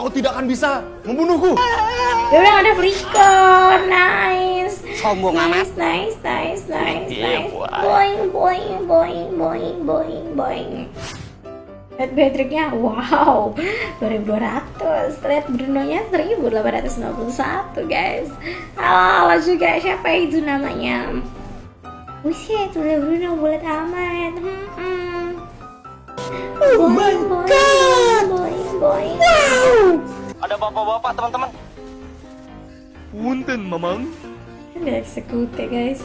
kau tidak akan bisa membunuhku. Dia udah ada flicker, nice. Sombong Nice, amat. nice, nice, nice, Iya, nice. boy. Boing, boing, boing, boing, boing, boing. Lihat Patricknya, wow, 2200. Lihat Bruno-nya 1891, guys. Halo, halo juga, siapa itu namanya? Buset, udah Bruno bulat amat. Hmm, hmm. Oh my boing, God. Ada bapak-bapak teman-teman. Punten, Mamang. Nggak eksekutif, guys.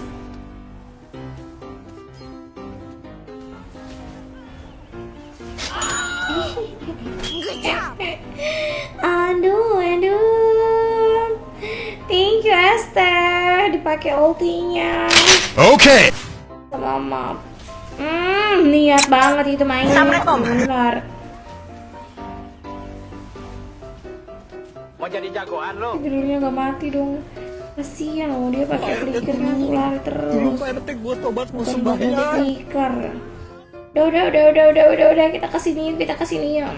Aduh, aduh. Thank you Esther, dipakai ultinya Oke. sama map. Hmm, niat banget itu mainnya. Assalamualaikum. Benar. Mau jadi jagoan lo? Tidurnya nggak mati dong. Kasihan loh dia pakai flicker lari terus. Pak RT gue tobat sembahyang. pakai flicker. Udah, udah, udah, udah, udah, udah, udah, kita ke sini yuk, kita ke sini yuk.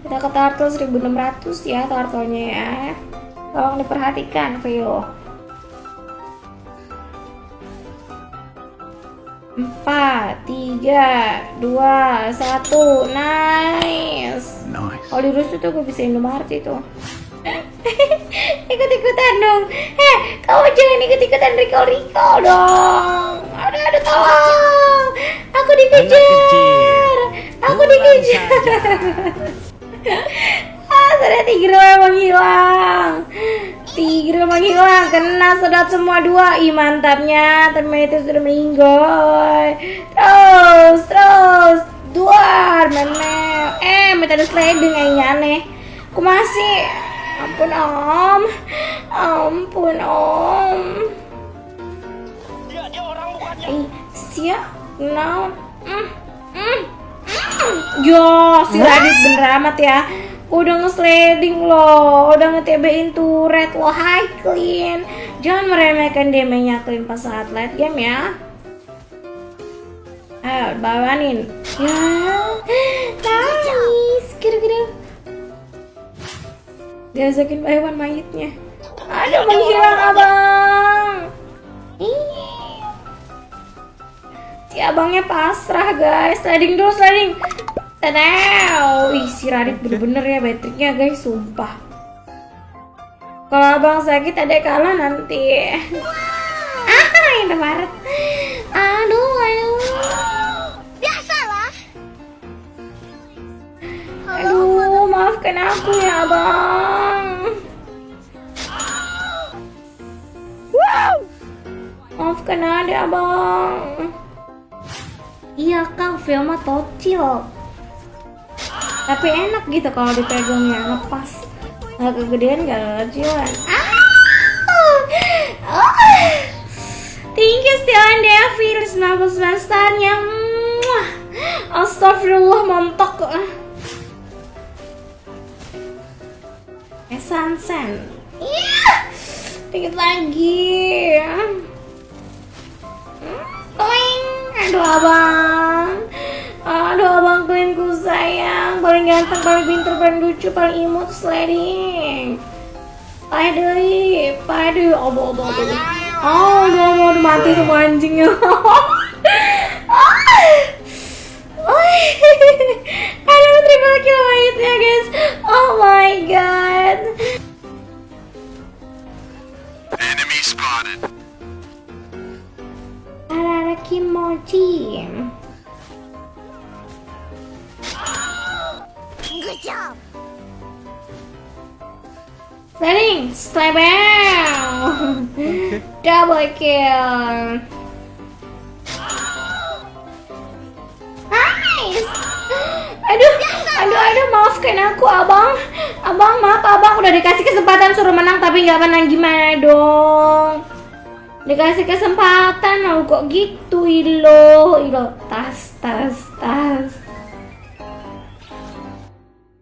Kita ke turtle 1600 ya turtle-nya ya. Tolong diperhatikan, Vio. Empat, tiga, dua, satu, nice. Nice. Kalau di Rusu tuh gue bisa Indomaret itu. Ikut-ikutan dong. Eh, kamu jangan ikut-ikutan recall-recall dong. Aduh, aduh, tolong. Aku dikejar. Aku dikejar. ah, sudah tiger emang hilang. Tiger emang hilang. Kena sedot semua dua. Ih, mantapnya. Ternyata sudah meninggal. Metode sliding kayaknya aneh. Aku masih. Ampun om. Ampun om. Dia dia orang bukannya. Siap. No. Mm, mm, mm. Yo, si Radit bener amat ya. Udah nge-sliding loh, udah nge-TB-in turret loh, hi Clean. Jangan meremehkan damage-nya Clean pas saat late game ya. Ayo, bawanin. Ya, nice. Kira-kira. Diajakin hewan mayitnya. Aduh, menghilang abang. Ih. Si abangnya pasrah guys. Sliding dulu, sliding. Tadau. Ih, si Radit bener-bener ya baterainya guys, sumpah. Kalau abang sakit ada kalah nanti. Ah, ini Maret. Maafkan aku ya, Abang. Wow. Maafkan ada, Abang. Iya, Kang, film mah tocil. Tapi enak gitu kalau dipegangnya, lepas. Nggak kegedean, nggak kecilan. Ah! Thank you Stilan Devi, 99 starnya. Muah. Astagfirullah, mantap. Sansen. Iya. Dikit lagi. Toing. Aduh, abang. Aduh, abang klinku sayang. Paling ganteng, paling pinter, paling lucu, paling imut, sliding. Pade, pade, obo, obo, obo. Oh, udah mau mati semua anjingnya. Aduh, terima kill mayitnya guys. Arara kimochi. Good job. Sliding, slide down. Double kill. Nice. Aduh, aduh, aduh, maafkan aku, abang. Abang, maaf, abang udah dikasih kesempatan suruh menang tapi nggak menang gimana dong? Dikasih kesempatan, mau kok gitu, ilo, ilo, tas, tas.